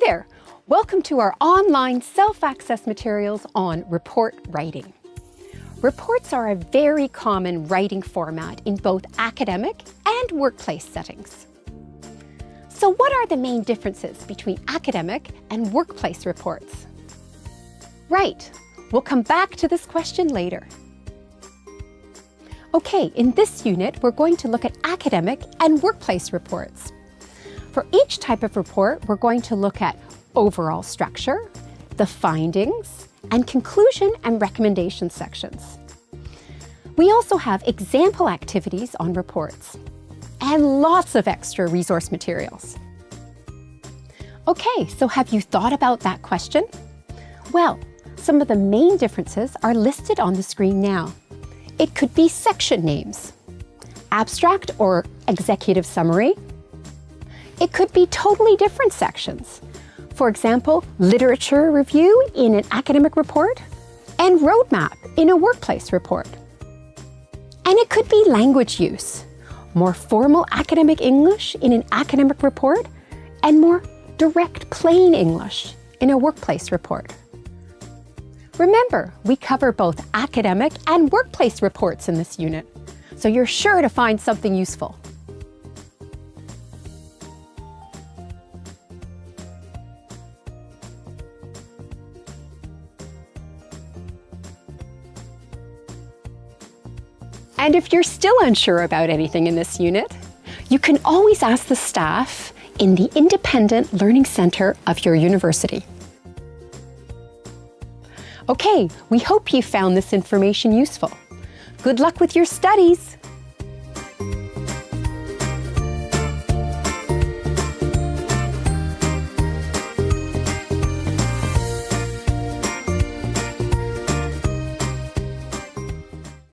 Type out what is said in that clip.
Hi there! Welcome to our online self-access materials on report writing. Reports are a very common writing format in both academic and workplace settings. So what are the main differences between academic and workplace reports? Right, we'll come back to this question later. Okay, in this unit, we're going to look at academic and workplace reports. For each type of report, we're going to look at overall structure, the findings, and conclusion and recommendation sections. We also have example activities on reports and lots of extra resource materials. Okay, so have you thought about that question? Well, some of the main differences are listed on the screen now. It could be section names, abstract or executive summary, it could be totally different sections. For example, literature review in an academic report and roadmap in a workplace report. And it could be language use, more formal academic English in an academic report and more direct plain English in a workplace report. Remember, we cover both academic and workplace reports in this unit, so you're sure to find something useful. And if you're still unsure about anything in this unit, you can always ask the staff in the Independent Learning Centre of your university. Okay, we hope you found this information useful. Good luck with your studies!